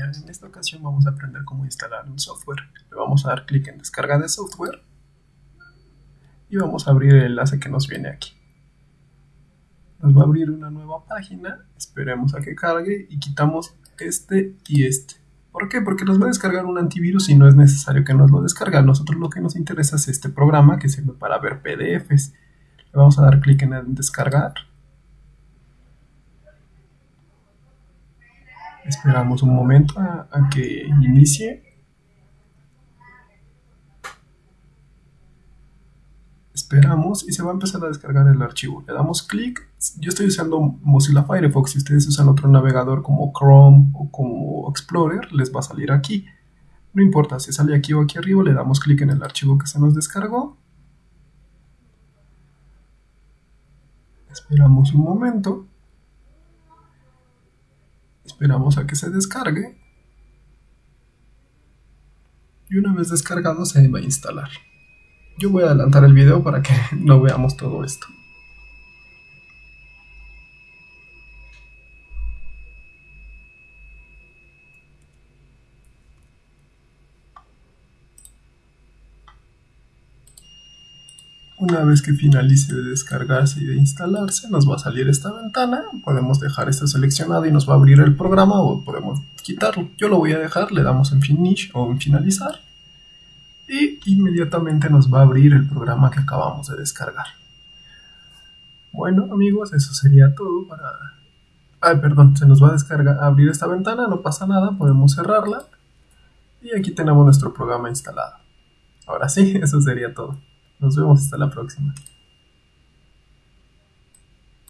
En esta ocasión vamos a aprender cómo instalar un software. Le vamos a dar clic en descarga de software y vamos a abrir el enlace que nos viene aquí. Nos va a abrir una nueva página, esperemos a que cargue y quitamos este y este. ¿Por qué? Porque nos va a descargar un antivirus y no es necesario que nos lo descargue. Nosotros lo que nos interesa es este programa que sirve para ver PDFs. Le vamos a dar clic en descargar Esperamos un momento a, que inicie. Esperamos y se va a empezar a descargar el archivo. Le damos clic. Yo estoy usando Mozilla Firefox. Si ustedes usan otro navegador como Chrome o como Explorer, les va a salir aquí. No importa si sale aquí o aquí arriba, le damos clic en el archivo que se nos descargó. Esperamos un momento. Esperamos a que se descargue. Y una vez descargado se va a instalar. Yo voy a adelantar el video para que no veamos todo esto. Una vez que finalice de descargarse y de instalarse, nos va a salir esta ventana. Podemos dejar esto seleccionado y nos va a abrir el programa o podemos quitarlo. Yo lo voy a dejar, le damos en Finish o en Finalizar. Y inmediatamente nos va a abrir el programa que acabamos de descargar. Bueno amigos, eso sería todo para... Ay, perdón, se nos va a descargar, abrir esta ventana, no pasa nada, podemos cerrarla. Y aquí tenemos nuestro programa instalado. Ahora sí, eso sería todo. Nos vemos hasta la próxima.